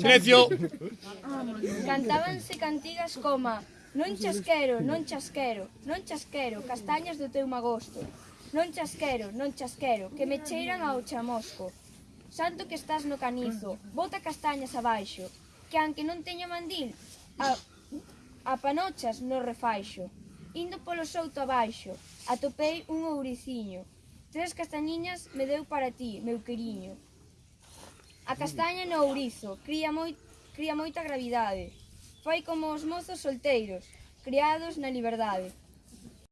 Silencio. Cantábanse cantigas coma Non chasquero, non chasquero, non chasquero, castañas do teu magosto. Non chasquero, non chasquero, que me cheiran ao chamosco. Santo que estás no canizo, bota castañas abaixo, que anque non teña mandil, a, a panochas no refaixo. Indo polo souto abaixo, atopei un ouriciño. Tres castañiñas me deu para ti, meu queriño. A castaña no ourizo cría, moi, cría moita gravidade. Fai como os mozos solteiros, criados na liberdade.